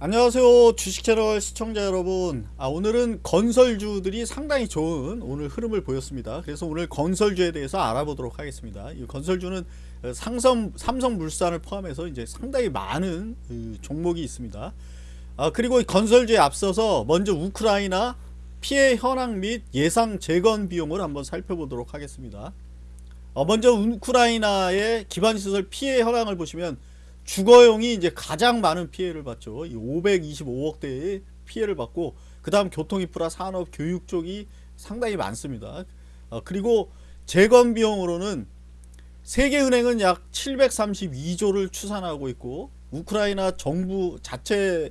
안녕하세요 주식채널 시청자 여러분. 아, 오늘은 건설주들이 상당히 좋은 오늘 흐름을 보였습니다. 그래서 오늘 건설주에 대해서 알아보도록 하겠습니다. 이 건설주는 상성, 삼성물산을 포함해서 이제 상당히 많은 그 종목이 있습니다. 아, 그리고 건설주에 앞서서 먼저 우크라이나 피해 현황 및 예상 재건 비용을 한번 살펴보도록 하겠습니다. 어, 먼저 우크라이나의 기반시설 피해 현황을 보시면 주거용이 이제 가장 많은 피해를 봤죠. 525억대의 피해를 받고 그 다음 교통인프라 산업 교육 쪽이 상당히 많습니다. 어, 그리고 재건 비용으로는 세계은행은 약 732조를 추산하고 있고 우크라이나 정부 자체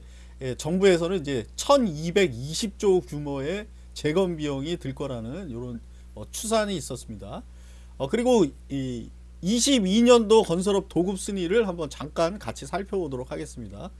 정부에서는 이제 1220조 규모의 재건 비용이 들 거라는 이런 어, 추산이 있었습니다. 어, 그리고 이 22년도 건설업 도급 순위를 한번 잠깐 같이 살펴보도록 하겠습니다.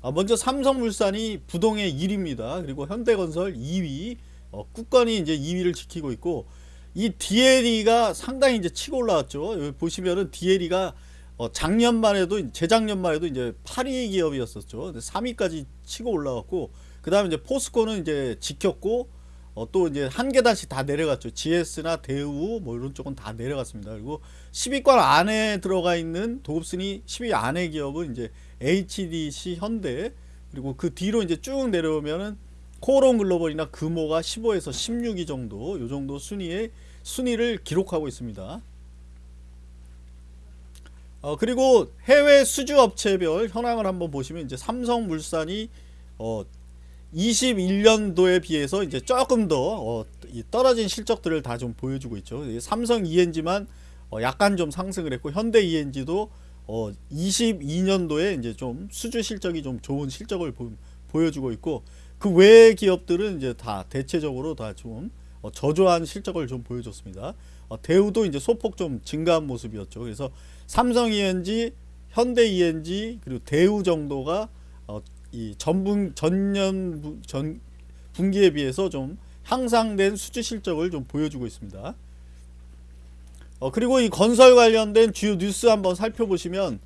아, 먼저 삼성물산이 부동의 1위입니다. 그리고 현대건설 2위, 어, 국건이 이제 2위를 지키고 있고 이 DLE가 상당히 이제 치고 올라왔죠. 여기 보시면은 DLE가 어, 작년만 해도 재작년만 해도 이제 8위 기업이었었죠. 3위까지 치고 올라왔고 그 다음에 이제 포스코는 이제 지켰고 어, 또 이제 한 계단씩 다 내려갔죠. GS나 대우 뭐 이런 쪽은 다 내려갔습니다. 그리고 10위권 안에 들어가 있는 도급순위 10위 안에 기업은 이제 HDC 현대 그리고 그 뒤로 이제 쭉 내려오면은 코론 글로벌이나 금호가 15에서 16위 정도 요 정도 순위의 순위를 기록하고 있습니다. 어, 그리고 해외 수주 업체별 현황을 한번 보시면 이제 삼성물산이 어, 21년도에 비해서 이제 조금 더 어, 떨어진 실적들을 다 좀 보여주고 있죠. 삼성 ENG만 어, 약간 좀 상승을 했고 현대 ENG도 어, 22년도에 이제 좀 수주 실적이 좀 좋은 실적을 보, 여주고 있고 그 외의 기업들은 이제 다 대체적으로 다좀 어, 저조한 실적을 좀 보여줬습니다. 어, 대우도 이제 소폭 좀 증가한 모습이었죠. 그래서 삼성 ENG, 현대 ENG 그리고 대우 정도가 어, 이 전분 전년 전 분기에 비해서 좀 향상된 수주 실적을 좀 보여주고 있습니다. 어, 그리고 이 건설 관련된 주요 뉴스 한번 살펴보시면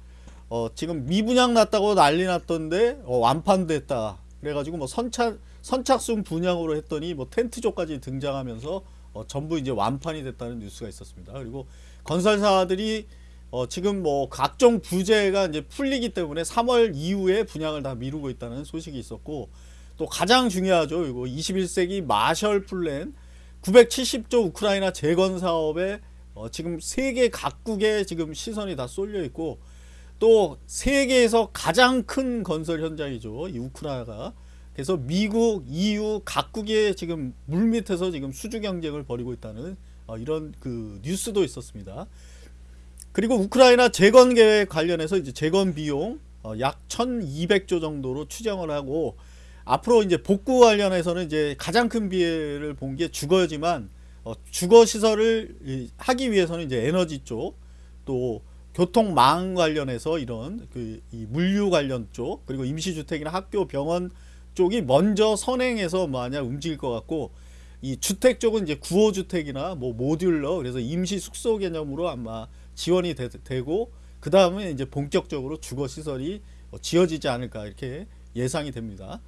어, 지금 미분양 났다고 난리 났던데 어, 완판됐다. 그래가지고 뭐 선착 선착순 분양으로 했더니 뭐 텐트조까지 등장하면서 어, 전부 이제 완판이 됐다는 뉴스가 있었습니다. 그리고 건설사들이 어, 지금 뭐 각종 부재가 이제 풀리기 때문에 3월 이후에 분양을 다 미루고 있다는 소식이 있었고 또 가장 중요하죠. 이거 21세기 마셜 플랜 970조 우크라이나 재건 사업에 어, 지금 세계 각국에 지금 시선이 다 쏠려 있고 또 세계에서 가장 큰 건설 현장이죠. 이 우크라이나가 그래서 미국, EU 각국에 지금 물밑에서 지금 수주 경쟁을 벌이고 있다는 어, 이런 그 뉴스도 있었습니다. 그리고 우크라이나 재건 계획 관련해서 이제 재건 비용 어, 약 1200조 정도로 추정을 하고 앞으로 이제 복구 관련해서는 이제 가장 큰 비해를 본 게 주거지만 어, 주거 시설을 하기 위해서는 이제 에너지 쪽 또 교통망 관련해서 이런 그 물류 관련 쪽 그리고 임시주택이나 학교 병원 쪽이 먼저 선행해서 만약 움직일 것 같고 이 주택 쪽은 이제 구호주택이나 뭐 모듈러 그래서 임시 숙소 개념으로 아마 지원이 되, 고그 다음에 이제 본격적으로 주거 시설이 어, 지어지지 않을까 이렇게 예상이 됩니다.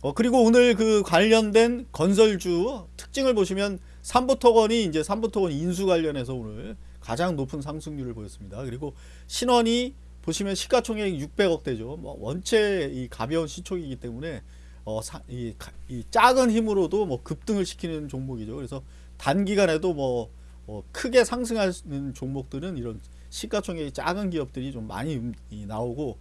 어, 그리고 오늘 그 관련된 건설주 특징을 보시면 삼부토건이 이제 삼부토건 인수 관련해서 오늘 가장 높은 상승률을 보였습니다. 그리고 신원이 보시면 시가총액 600억대죠. 뭐 원체 이 가벼운 시총이기 때문에 어, 사, 이, 이, 작은 힘으로도 뭐 급등을 시키는 종목이죠. 그래서 단기간에도 뭐 어, 크게 상승하는 종목들은 이런 시가총액이 작은 기업들이 좀 많이 나오고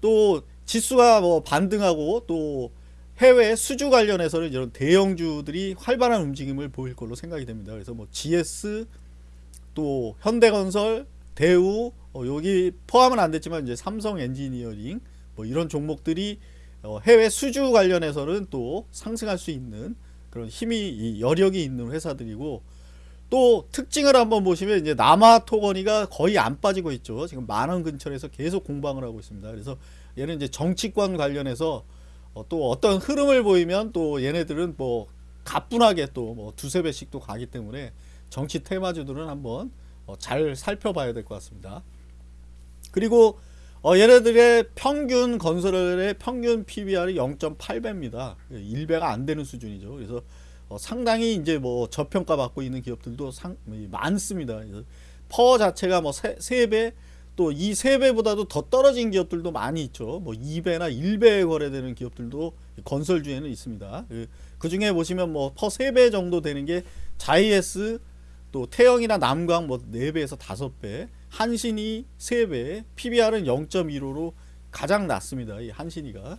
또 지수가 뭐 반등하고 또 해외 수주 관련해서는 이런 대형주들이 활발한 움직임을 보일 걸로 생각이 됩니다. 그래서 뭐 GS 또 현대건설, 대우 어, 여기 포함은 안 됐지만 이제 삼성 엔지니어링 뭐 이런 종목들이 어, 해외 수주 관련해서는 또 상승할 수 있는 그런 힘이 여력이 있는 회사들이고 또 특징을 한번 보시면 이제 남아 토건이가 거의 안 빠지고 있죠. 지금 만원 근처에서 계속 공방을 하고 있습니다. 그래서 얘는 이제 정치권 관련해서 어, 또 어떤 흐름을 보이면 또 얘네들은 뭐 가뿐하게 또 뭐 두세 배씩 또 가기 때문에 정치 테마주들은 한번 어, 잘 살펴봐야 될 것 같습니다. 그리고 어, 얘네들의 평균 건설의 평균 PBR이 0.8배입니다. 1배가 안 되는 수준이죠. 그래서 어, 상당히 이제 뭐 저평가 받고 있는 기업들도 상, 많습니다. 퍼 자체가 뭐 3, 배 또 이 3배보다도 더 떨어진 기업들도 많이 있죠. 뭐 2배나 1배에 거래되는 기업들도 건설주에는 있습니다. 그, 그 중에 보시면 뭐 퍼 3배 정도 되는 게 자이에스 또 태영이나 남광 뭐 4배에서 5배 한신이 3배 PBR은 0.15로 가장 낮습니다. 이 한신이가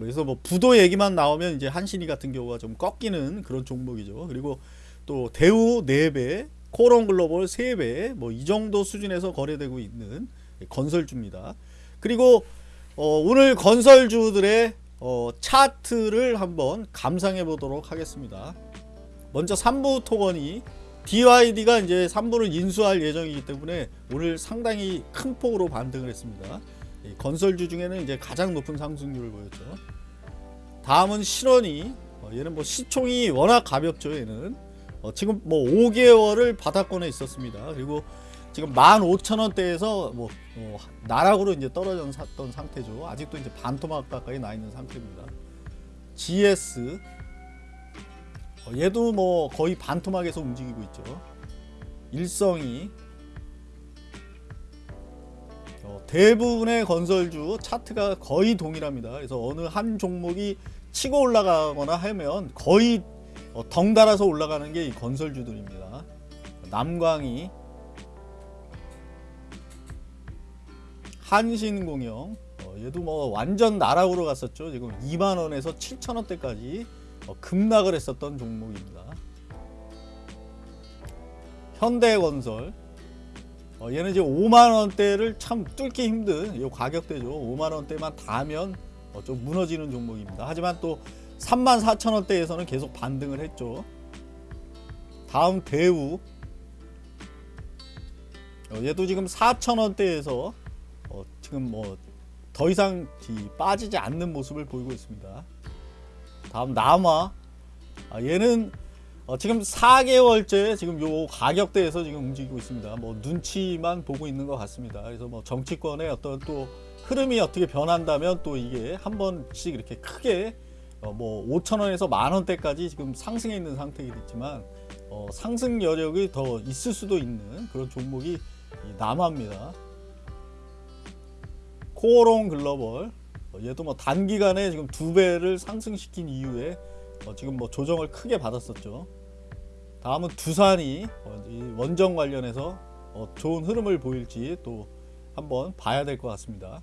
그래서 뭐 부도 얘기만 나오면 이제 한신이 같은 경우가 좀 꺾이는 그런 종목이죠. 그리고 또 대우 4배 코론 글로벌 3배 뭐 이 정도 수준에서 거래되고 있는 건설주입니다. 그리고 어, 오늘 건설주들의 어, 차트를 한번 감상해 보도록 하겠습니다. 먼저 3부 토건이 DYD가 이제 3부를 인수할 예정이기 때문에 오늘 상당히 큰 폭으로 반등을 했습니다. 이 건설주 중에는 이제 가장 높은 상승률을 보였죠. 다음은 실원이 어, 얘는 뭐 시총이 워낙 가볍죠. 얘는 어, 지금 뭐 5개월을 바닥권에 있었습니다. 그리고 지금 15,000원대에서 뭐 어, 나락으로 이제 떨어져 샀던 상태죠. 아직도 이제 반토막 가까이 나 있는 상태입니다. GS 어, 얘도 뭐 거의 반토막에서 움직이고 있죠. 일성이 대부분의 건설주 차트가 거의 동일합니다. 그래서 어느 한 종목이 치고 올라가거나 하면 거의 어, 덩달아서 올라가는 게 이 건설주들입니다. 남광이 한신공영 어, 얘도 뭐 완전 나락으로 갔었죠. 지금 2만 원에서 7천 원대까지 어, 급락을 했었던 종목입니다. 현대건설 어, 얘는 이제 5만 원대를 참 뚫기 힘든 이 가격대죠. 5만 원대만 닿으면 어, 좀 무너지는 종목입니다. 하지만 또 3만 4천 원대에서는 계속 반등을 했죠. 다음 대우 어, 얘도 지금 4천 원대에서 어, 지금 뭐 더 이상 이 빠지지 않는 모습을 보이고 있습니다. 다음 남아 아, 얘는 어, 지금 4개월째 지금 요 가격대에서 지금 움직이고 있습니다. 뭐 눈치만 보고 있는 것 같습니다. 그래서 뭐 정치권의 어떤 또 흐름이 어떻게 변한다면 또 이게 한 번씩 이렇게 크게 어, 뭐 5천 원에서 만 원대까지 지금 상승해 있는 상태이겠지만 어, 상승 여력이 더 있을 수도 있는 그런 종목이 이 남아입니다. 코오롱 글로벌 어, 얘도 뭐 단기간에 지금 두 배를 상승시킨 이후에 어, 지금 뭐 조정을 크게 받았었죠. 다음은 두산이 어, 이 원정 관련해서 어, 좋은 흐름을 보일지 또 한번 봐야 될 것 같습니다.